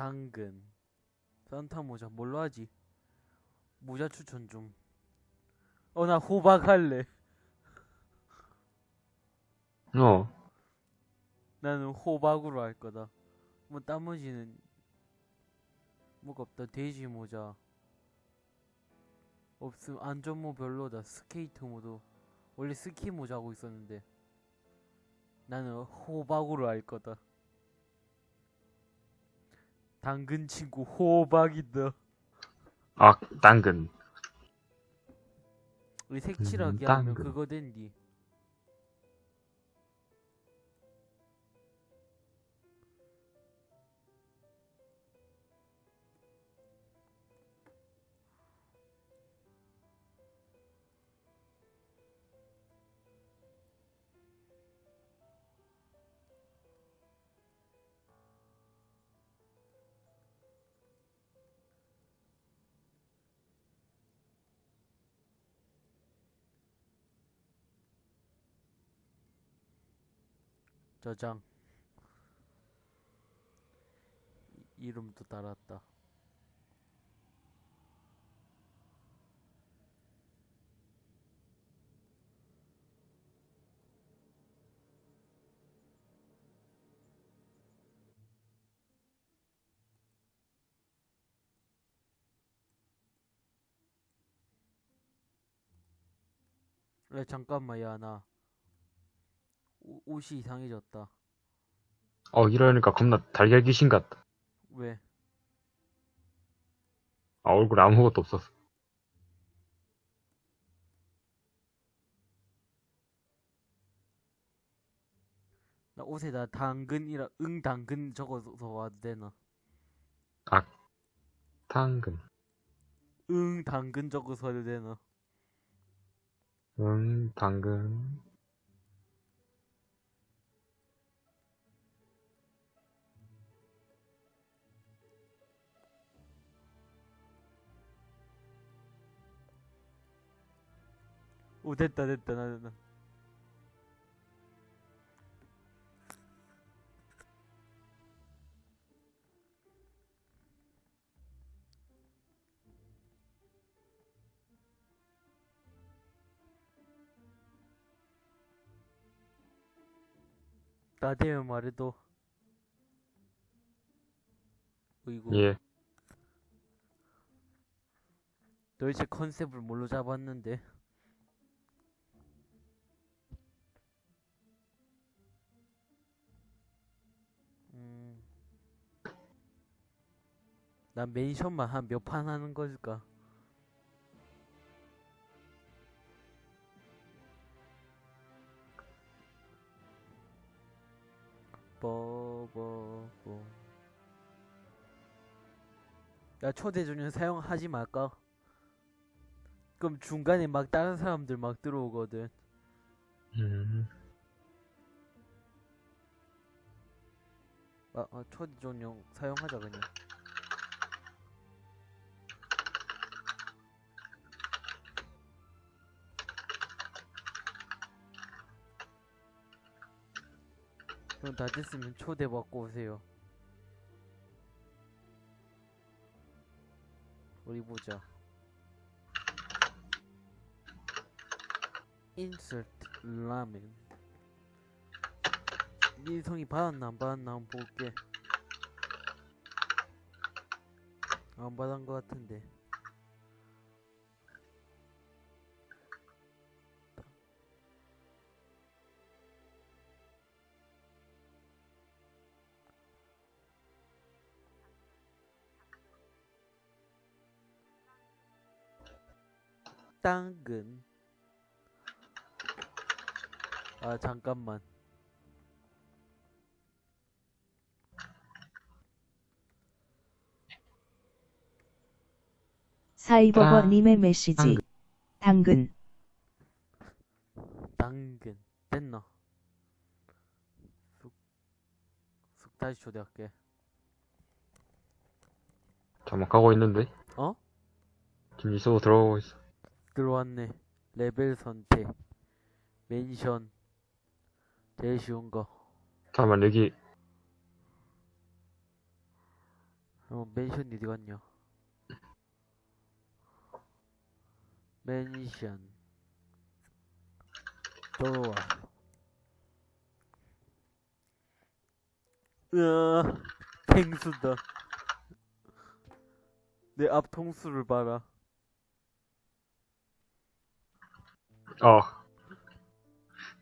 당근 산타 모자 뭘로 하지? 모자 추천 좀. 어 나 호박 할래. 어. 나는 호박으로 할 거다. 뭐 나머지는 뭐가 없다. 돼지 모자. 없음 안전모 별로다. 스케이트 모드. 원래 스키 모자 하고 있었는데. 나는 호박으로 할 거다. 당근 친구 호박이다. 아, 당근. 우리 색칠하게 음, 하면 당근. 그거 된디. 저장. 이- 이름도 달았다. 야 잠깐만 야나 옷이 이상해졌다. 어, 이러니까 겁나 달걀 귀신 같다. 왜? 아, 얼굴에 아무것도 없었어. 나 옷에다 당근이라 응 당근 적어서 와도 되나? 당근. 응 당근 적어서 와도 되나? 음, 당근. 오 됐다 됐다 나 나. 나 되면 말해도 어이구 예. 도대체 컨셉을 뭘로 잡았는데 난 멘션만 한 몇 판 하는 걸까? 뽀뽀뽀 야 초대 전용 사용하지 말까? 그럼 중간에 막 다른 사람들 막 들어오거든 음, 아, 아 초대 전용 사용하자 그냥 그럼 다 됐으면 초대받고 오세요. 어디 보자. Insert 라멘 민성이 받았나 안 받았나 한번 볼게. 안 받은 것 같은데 당근 아 잠깐만 사이버버님의 메시지. 당근. 당근 됐나 쑥, 쑥 다시 초대할게 잠깐 가고 있는데? 어? 지금 이쪽으로 들어가고 있어. 들어왔네 레벨 선택 맨션 제일 쉬운 거 잠깐만, 여기, 어, 맨션 어디 갔냐? 맨션. 좋아. 으아, 펭수다. 내 앞 통수를 봐라. 어.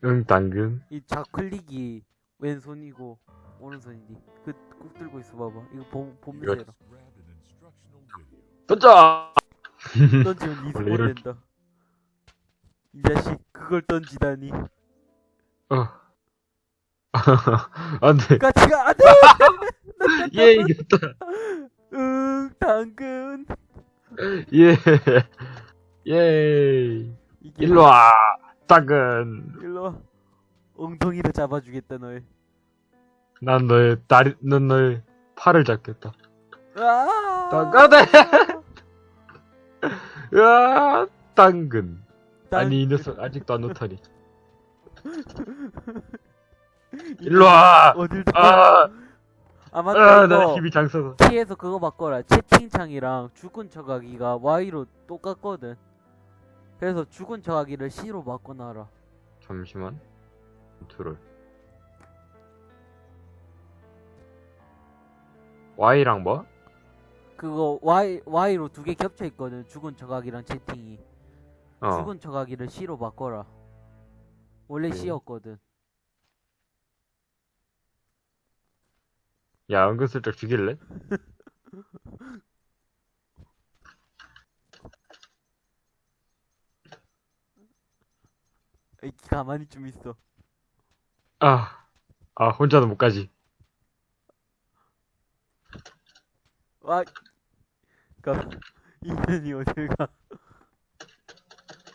응, 당근. 이 좌클릭이 왼손이고 오른손이디. 그꾹 들고 있어 봐봐. 이거 봄 봄새라. 던져! 던지면 니 원래 이럴- 소모 된다. 이 자식 그걸 던지다니. 어. 안 돼. 같이 가 안 돼. 예, 이겼다. 응 당근. 예. 예. 일로 와. 당근. 일로 와. 엉덩이로 잡아주겠다 널. 난 너의 다리, 넌 너의 팔을 잡겠다. 아. 당근에! 으아, 당근. 당- 아니, 이 녀석 아직도 안 놓다니. 일로 와! 어딜 가? 아, 아 맞다 아, 나 힘이 장서서. T에서 그거 바꿔라. 채팅창이랑 죽은 척하기가 Y로 똑같거든. 그래서 죽은 척하기를 C로 바꿔놔라. 잠시만. 컨트롤. Y랑 뭐? 그거 Y Y로 두 개 겹쳐 있거든. 죽은 척하기랑 채팅이. 어. 죽은 척하기를 C로 바꿔라. 원래 네. C였거든. 야, 은근슬쩍 죽일래? 에이, 가만히 좀 있어. 아, 아, 혼자는 못 가지. 와, 가, 인연이 어딜 가?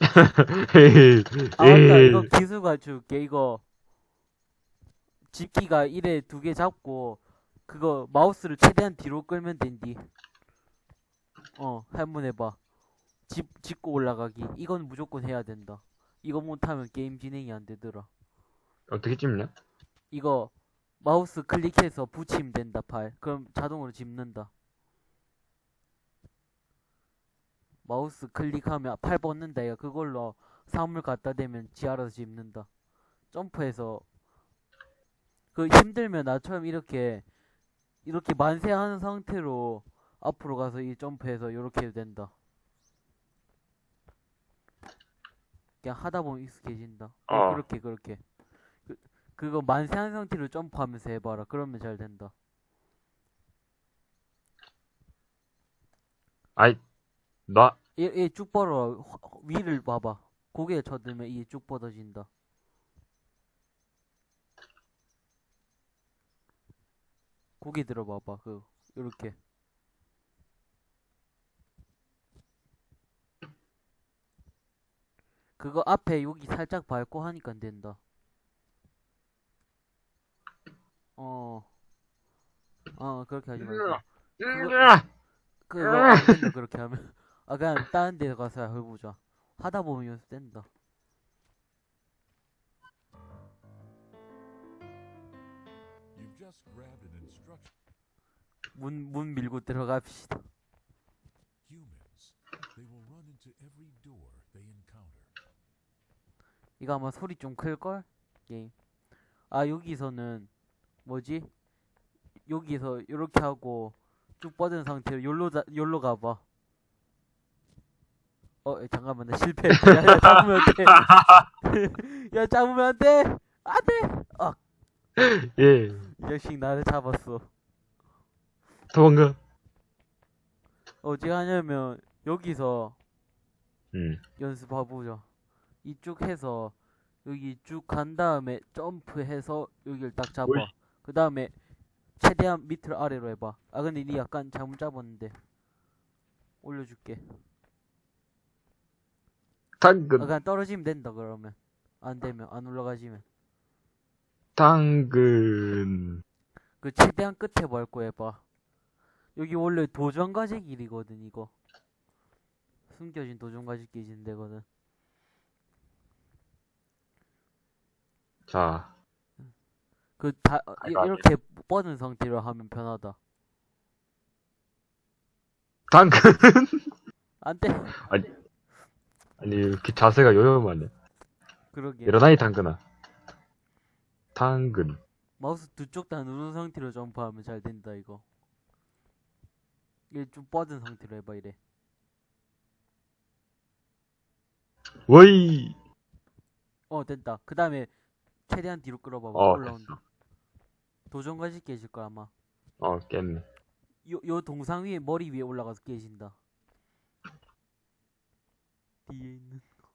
에이, 아 맞다 에이. 이거 기술 가져올게 이거 집기가 이래 두개 잡고 그거 마우스를 최대한 뒤로 끌면 된디 어 한번 해봐 집 짚고 올라가기 이건 무조건 해야 된다 이거 못하면 게임 진행이 안 되더라. 어떻게 찝냐? 이거 마우스 클릭해서 붙이면 된다 팔 그럼 자동으로 집는다. 마우스 클릭하면 팔 뻗는다. 이거 그걸로 사물 갖다 대면 지 알아서 집는다. 점프해서. 그 힘들면 나처럼 이렇게 이렇게 만세하는 상태로 앞으로 가서 이 점프해서 이렇게 해도 된다 그냥 하다 보면 익숙해진다. 어, 어. 그렇게 그렇게. 그, 그거 만세 한 상태로 점프하면서 해봐라. 그러면 잘 된다. 아이, 나, 얘쭉 뻗어. 화- 위를 봐봐. 고개 쳐들면 이게 쭉 뻗어진다. 고개 들어봐봐. 그 요렇게 그거 앞에 여기 살짝 밟고 하니까 안 된다. 어. 어, 그렇게 하지 말고. 그거- 그거 안 된다 그렇게 하면 아 그냥 다른 데 가서 해보자. 하다 보면 연습된다. 문 문 밀고 들어갑시다 이거 아마 소리 좀 클걸? 게임 아 여기서는 뭐지? 여기서 요렇게 하고 쭉 뻗은 상태로 자, 요로 가봐. 어 에, 잠깐만 나 실패했다 야, 야 잡으면 안 돼. 야 잡으면 안 돼. 안 돼. 아, 예, 이 자식 나를 잡았어. 도망가. 어떻게 하냐면 여기서 음, 연습해보자. 이쪽 해서 여기 쭉 간 다음에 점프해서 여기를 딱 잡아. 그 다음에 최대한 밑으로 아래로 해봐. 아 근데 니 약간 잘못 잡았는데. 올려줄게. 아 당근, 그냥 떨어지면 된다 그러면. 안 되면 안 올라가지면. 당근. 그 최대한 끝에 밟고 해봐. 여기 원래 도전과제 길이거든 이거. 숨겨진 도전과제 길인 데거든. 자, 그 다 이- 이렇게 뻗은 상태로 하면 편하다. 당근! 안 돼. 아니, 이렇게 자세가 요염하네. 그러게. 일어나이, 당근아. 당근. 마우스 두 쪽 다 누른 상태로 점프하면 잘 된다, 이거. 이게 좀 뻗은 상태로 해봐, 이래. 워이! 어, 됐다. 그 다음에 최대한 뒤로 끌어봐봐. 어, 올라온다. 도전까지 깨질 거야, 아마. 어, 깼네. 요, 요 동상 위에, 머리 위에 올라가서 깨진다. 뒤에 있는 거.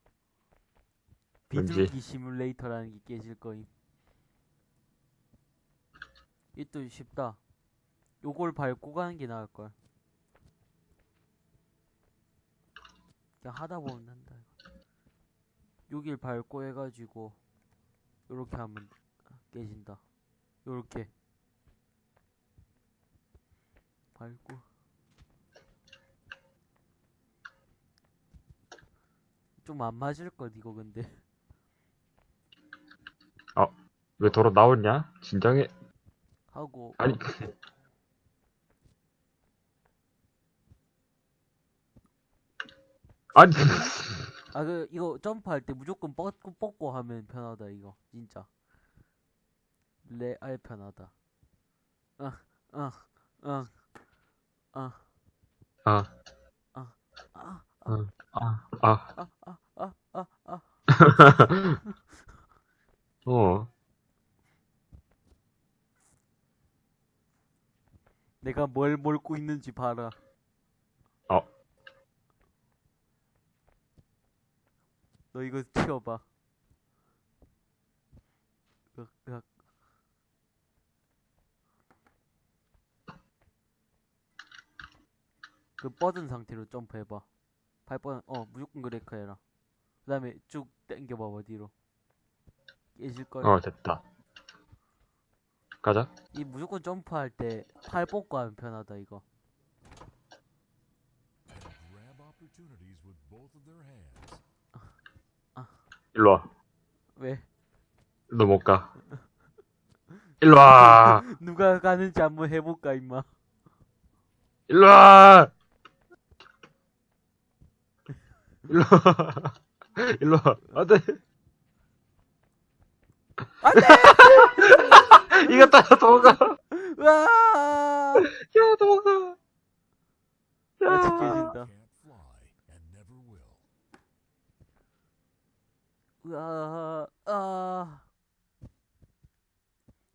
비둘기 시뮬레이터라는 게 깨질 거임. 이 또 쉽다. 요걸 밟고 가는 게 나을걸. 그냥 하다 보면. 이거. 여길 밟고 해가지고, 요렇게 하면 깨진다. 요렇게. 밟고. 좀 안 맞을 것 이거 근데. 왜 도로 나오냐? 진정해. 하고 아니, 아니, 아 그 이거 점프할 때 무조건 뻗고 뻗고 하면 편하다 이거. 진짜. 레알 편하다. 아 아 아 아 아 아 아. 아, 아, 아, 아, 아, 아, 아, 아. 어. 내가 뭘 몰고 있는지 봐라. 어. 너 이거 치워봐 으악, 으악. 그 뻗은 상태로 점프해봐 발 뻗은 어 무조건 그레이크 해라 그 다음에 쭉 당겨봐봐 뒤로 깨질걸 어, 됐다. 가자. 이 무조건 점프할 때팔 뻗고 하면 편하다 이거 And grab opportunities with both of their hands. 일로 와. 왜? 너 못 가. 일로 와. 누가 가는지 한번 해볼까 임마 일로 와. 일로 와. 일로 와. 안 돼. 안 돼! 이거 따라 도망가. 으아! 야, 도망가. 야. 깨진다 으아, 아.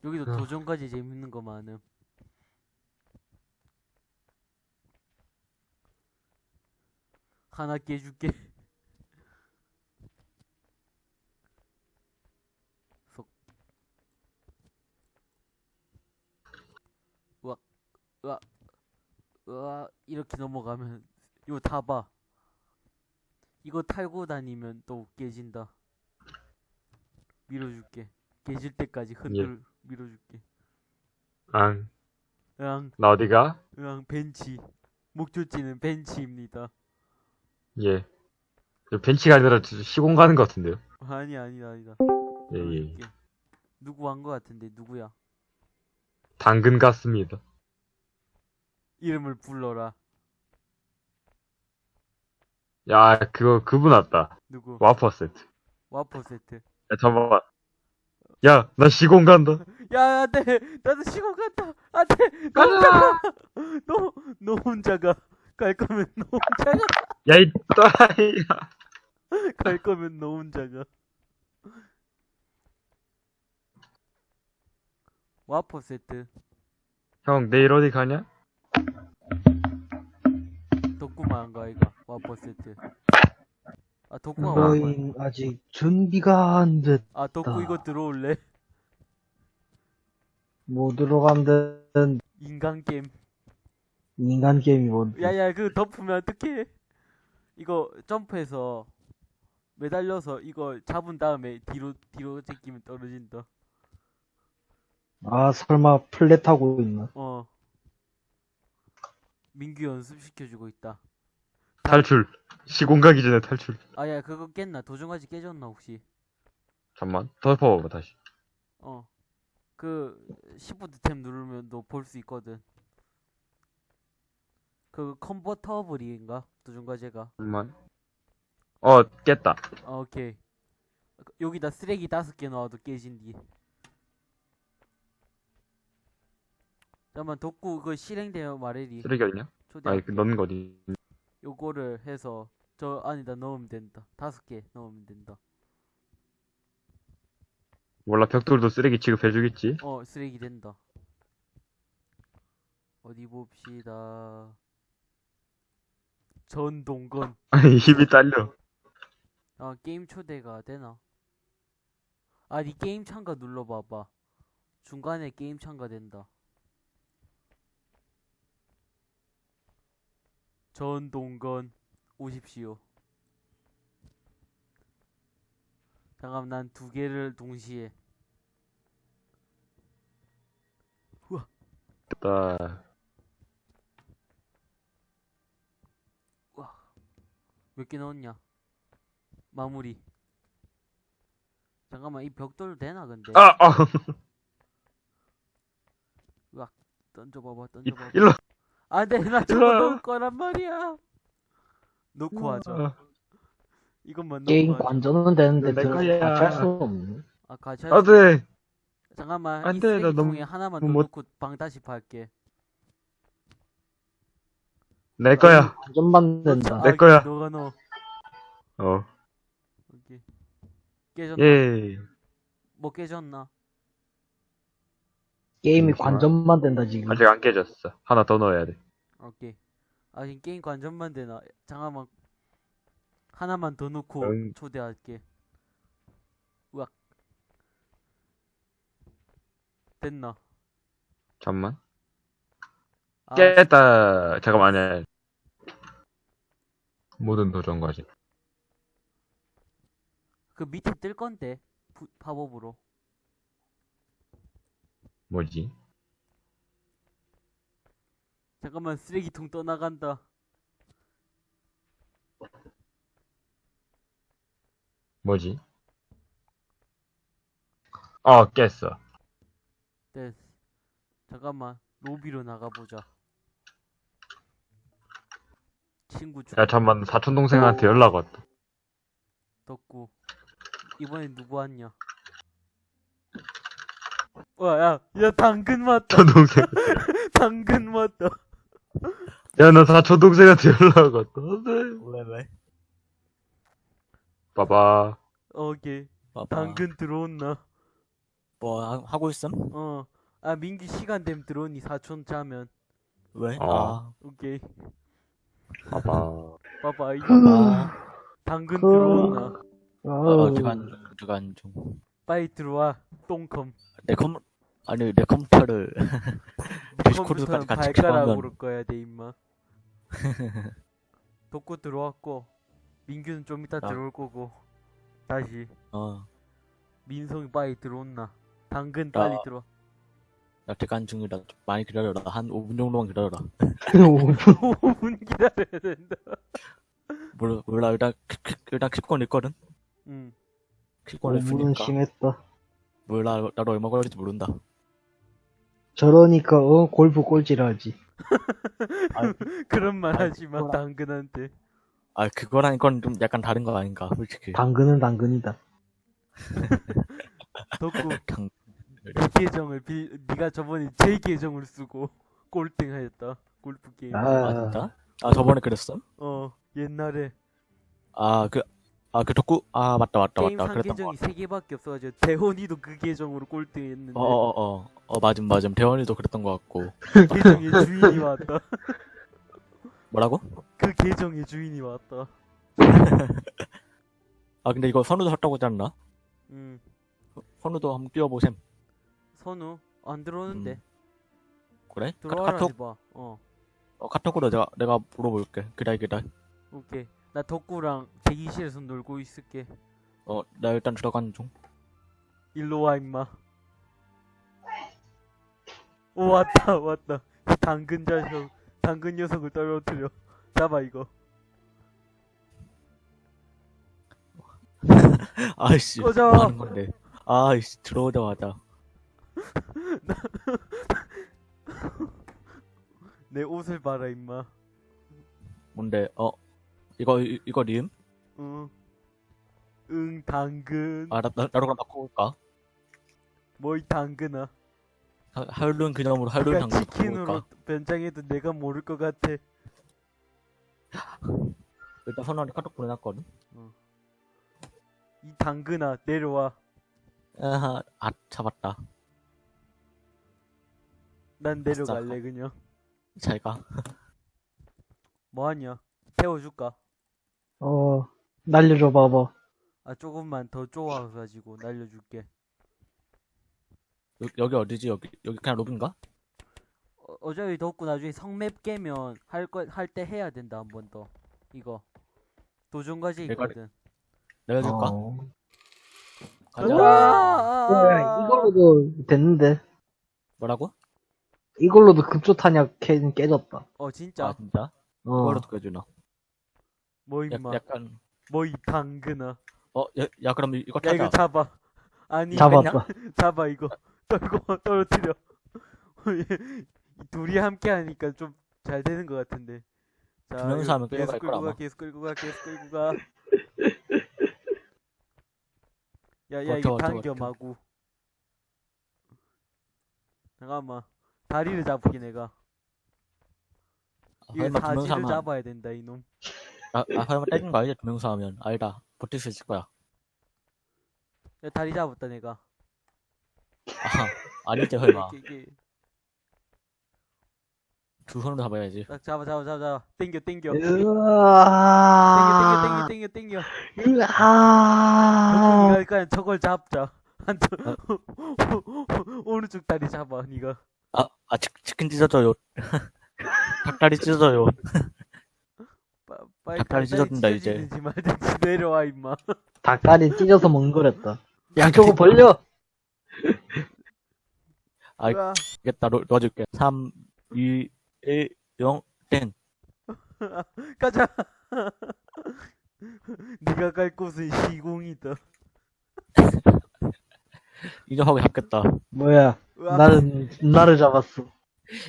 여기도 아. 도전까지 재밌는 거 많음. 하나 깨줄게. 속. 으악, 으악, 으악, 이렇게 넘어가면, 이거 타봐. 이거 탈고 다니면 또 깨진다. 밀어줄게. 깨질 때까지 흔들 밀어줄게. 앙. 으앙, 나 어디가? 으앙, 벤치. 목표지는 벤치입니다. 예. 저 벤치가 아니라 저 시공 가는 것 같은데요. 아니, 아니다, 아니다. 예, 예. 누구 한거 같은데, 누구야? 당근 같습니다. 이름을 불러라. 야, 그거, 그분 왔다. 누구? 와퍼 세트. 와퍼 세트. 야, 잠깐만. 야, 나 시공 간다. 야, 안 돼! 나도 시골 갔다! 안 돼! 너 혼자 가! 너, 너 혼자 가. 갈 거면 너 혼자 가. 야, 이 또라이야. 갈 거면 너 혼자 가. 와퍼 세트. 형, 내일 어디 가냐? 덕구만 가, 이거. 와퍼 세트. 아, 덕구가 와. 너희 아직 준비가 안 됐. 아, 덕구 이거 들어올래? 못 들어간다는 인간 게임. 인간 게임이 뭔데? 야야 그 덮으면 어떡해 이거 점프해서 매달려서 이거 잡은 다음에 뒤로 뒤로 제끼면 떨어진다 아 설마 플랫하고 있나? 어 민규 연습시켜주고 있다 탈출. 시공 가기 전에 탈출. 아 야 그거 깼나 도전까지 깨졌나 혹시 잠만. 덮어봐봐, 다시. 어 그 시프트 탭 누르면 너 볼 수 있거든 그 컨버터블인가 두준 과제가 잠깐만. 어, 깼다. 아, 오케이 여기다 쓰레기 다섯 개 넣어도 깨진디 잠깐만 덕구 그 실행되면 말해리 쓰레기 어딨냐? 초대 아니, 그 넣는 거 어디. 요거를 해서 저 안에다 넣으면 된다. 다섯 개 넣으면 된다. 몰라, 벽돌도 쓰레기 취급해주겠지? 어 쓰레기 된다. 어디 봅시다. 전동건. 아니, 힘이 딸려. 아 게임 초대가 되나? 아니 게임 참가 눌러봐봐. 중간에 게임 참가 된다 전동건 오십시오 잠깐 난 두 개를 동시에 됐다. 몇개 넣었냐? 마무리. 잠깐만 이 벽돌 되나 근데? 아, 아! 던져봐봐 이- 던져봐봐. 일로. 안돼 나 저거. 넣을 거란 말이야. 놓고 하자. 아, 이것만 놓고 게임. 관전은 되는데 내 들- 거야. 같이 할수 없네. 아 같이 아, 할 수... 돼. 잠깐만 안 이 돼, 나 쓰레기 너무- 통에 하나만 더 못- 넣고 방 다시 팔게. 내 거야. 관전만 된다. 내 거야. 너가 넣어. 어. 오케이. 깨졌나? 예. 뭐 깨졌나? 게임이 잠시만. 관전만 된다 지금. 아직 안 깨졌어. 하나 더 넣어야 돼. 오케이. 아 지금 게임 관전만 되나? 잠깐만 하나만 더 넣고 응. 초대할게. 우악. 됐나? 잠만. 아, 깼다. 잠깐만, 아니야. 모든 도전 과제. 그 밑에 뜰 건데 부- 팝업으로. 뭐지? 잠깐만 쓰레기통 떠나간다. 뭐지? 어, 깼어. 됐어. 잠깐만 로비로 나가보자. 친구 주 야, 잠만, 사촌 동생한테 연락 왔다. 덕구. 이번엔 누구 왔냐? 와, 야, 야, 당근 왔다. 동생. 당근 왔다. 야, 나 사촌 동생한테 연락 왔다. 네. 왜, 왜? 봐봐. 오케이. 봐봐. 당근 들어온나? 뭐, 하, 하고 있음? 어. 아, 민기 시간 되면 들어오니 사촌 짜면. 왜? 어. 아, 오케이. 봐봐. 봐봐, 이거. 아, 당근 그- 들어온나? 어, 제가 안 중. 빨리 들어와. 똥컴. 내 컴, 아니, 내 컴퓨터를, 디스코드까지 컴퓨터는 같이 발가락으로 켜면, 꺼야 돼, 임마. 덕구 들어왔고, 민규는 좀 이따 아. 들어올 거고, 다시. 어, 민성이 빨리 들어온나? 당근 아. 빨리 들어와. 나안 중이라 좀 많이 기다려라. 한 5분 정도만 기다려라. 5분 기다려야 된다. 몰라, 몰라, 일단, 일단 킬권 있거든? 응. 너무는 있으니까. 심했다. 몰라, 나도 얼마 걸릴지 모른다. 저러니까 어 골프 꼴찌라지. 그런 말 하지 마. 당근한테. 아, 그거랑 이건 좀 약간 다른 거 아닌가, 솔직히. 당근은 당근이다. 덕구, 당, 그 계정을 빌, 네가 저번에 제 계정을 쓰고 꼴등 하였다. 골프 게임. 아. 아, 진짜? 아, 저번에 그랬어? 어, 옛날에 아, 그, 아, 그 덕구, 아, 맞다, 맞다, 게임 맞다. 산 그랬던 거 계정이. 세 개밖에 없어가지고 대원이도 그 계정으로 꼴등했는데 어, 어, 어, 어, 맞음, 맞음. 대원이도 그랬던 거 같고. 그 계정의 주인이 왔다. 뭐라고? 그 계정의 주인이 왔다. 아, 근데 이거 선우도 샀다고 하지 않나? 음, 선우도 한번 띄워보셈. 선우 안 들어오는데 음. 그래? 들어와라 카톡? 해봐. 어, 어, 카톡으로 내가, 내가 물어볼게. 기다려, 기다려. 오케이. 나 덕구랑 대기실에서 놀고 있을게. 어, 나 일단 들어가는 중. 일로 와 임마. 오 왔다 왔다. 이 당근 자석, 당근 녀석을 떨어뜨려. 잡아 이거. 아이씨, 꺼져. 뭐 하는 건데. 아이씨, 들어오자마자. 내 옷을 봐라 임마. 뭔데, 어, 이거, 이- 이거 리음? 응. 응, 당근. 아, 나, 나, 나로 그럼 바꿔 볼까? 뭐이 당근아. 하- 할룬 그냥으로 그러니까 당근 치킨으로? 변장해도 내가 모를 것 같아. 일단 선원이 카톡 보내놨거든? 이 당근아, 내려와. 아하, 아, 잡았다. 난 내려갈래, 그냥. 잘 가. 뭐 하냐? 태워줄까? 어, 날려줘 봐봐. 아, 조금만 더 쪼아가지고 날려줄게. 여, 여기 어디지? 여기, 여기 그냥 로빈가? 어, 어차피 덥고 나중에 성맵 깨면 할 거, 할 때 해야 된다, 한 번 더. 이거. 도전 과제 내가- 있거든. 내려줄까? 어. 가자. 아, 어, 이걸로도 됐는데. 뭐라고? 이걸로도 급조 탄약 깨, 깨졌다. 어, 진짜. 아, 진짜? 어. 이걸로 껴주나? 뭐, 약, 임마. 약간, 뭐, 이 당근아. 어, 야, 야, 그럼 이거 야, 이거. 잡아. 아니, 잡았다. 잡아, 이거. 떨고, 떨어뜨려. 이 둘이 함께 하니까 좀 잘 되는 것 같은데. 자, 두 명이서 이거 하면 계속 끌고 가, 아마. 계속 끌고 가, 계속 끌고 가. 야, 야, 버텨, 이거 버텨, 당겨, 버텨. 마구. 잠깐만. 다리를 잡게, 내가. 아, 이거 설마 두 명이서 사지를 하면, 잡아야 된다, 이놈. 아, 아, 설마 때린 거? 두 명이서 하면. 알다. 버틸 수 있을 거야. 야, 다리 잡았다, 내가. 아, 아니지, 설마. 두 손으로 잡아야지. 딱 잡아, 잡아, 잡아, 잡아. 땡겨, 땡겨. 예. 땡겨, 으아. 땡겨, 땡겨, 땡겨, 땡겨. 으아. 그냥 저걸 잡자. 한 오른쪽 다리 잡아, 니가. 아, 아, 치, 치킨 찢어져요. 닭다리 찢어져요. 닭다리 찢어진다, 이제. 말든지 내려와, 임마. 닭다리 찢어서 멍거렸다. 양쪽을 벌려! 아이, 으아. 알겠다. 놓, 놓아줄게. 3, 2, 1, 0, 땡. 가자. 네가 갈 곳은 시공이다. 인정하고 잡겠다. 뭐야, 나는, 나를 잡았어.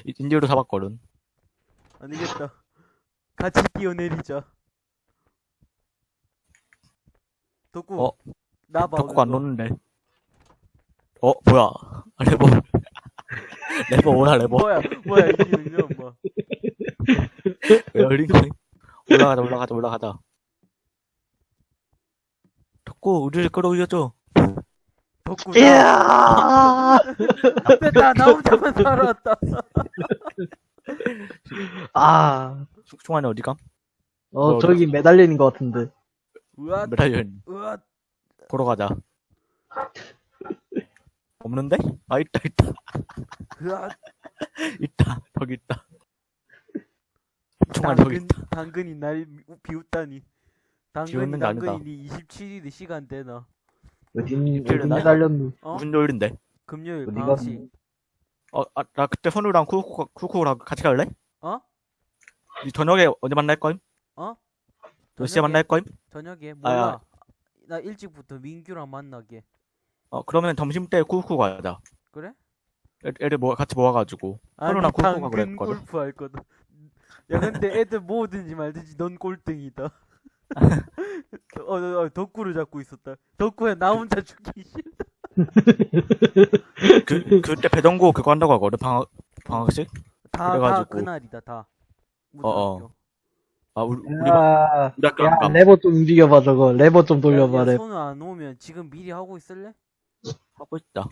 이- 인디오로 잡았거든. 안 되겠다. 같이 뛰어내리자. 덕구. 어? 나봐. 덕구가 안. 놓는데. 어, 뭐야. 아, 레버. 레버 오나, 레버. 뭐야, 뭐야, 이게 이런 뭐. 왜 열린 거니? 올라가자, 올라가자, 올라가자. 덕구, 우리를 끌어올려줘. 덕구. 나, 이야! 됐다, 나 혼자만 살아왔다. 아, 총- 총알이 어디가? 어, 저기 매달리는 것 같은데. 으아, 메달리언. 으아. 보러 가자. 없는데? 아, 있다, 있다. 으아. 있다. 저기 있다. 총알 저기 당근, 있다. 당근이 날 비웃다니. 당근이. 당근이 27일이 시간 되나? 어디, 어디? 매달렸니? 어? 무슨 요일인데? 금요일 어디가? 방학식. 어, 아, 나 그때 선우랑 쿠쿠, 쿠쿠랑 같이 갈래? 어? 이 저녁에 언제 만날 거임? 어? 몇 시에 저녁에? 만날 거임? 저녁에 아, 몰라. 나 일찍부터 민규랑 만나게. 어, 그러면 점심 때 쿠쿠 가자. 그래? 애, 애들 모, 같이 모아가지고. 선우랑 쿠쿠가 당근 그랬거든. 골프 할 거다. 야 근데 애들 뭐든지 말든지 넌 꼴등이다. 어, 어, 어, 덕구를 잡고 있었다. 덕구야 나 혼자 죽기 싫다. 그, 그때 배정고 그거 한다고 하거든, 방학, 방학식? 다, 다 그래가지고. 그날이다 다. 어어. 무슨 아, 우리, 우리, 야, 우리 학교 야, 안 가. 레버 좀 움직여봐, 저거. 레버 좀 돌려봐, 야, 야, 레버. 손을 안 오면 지금 미리 하고 있을래? 하고 있다.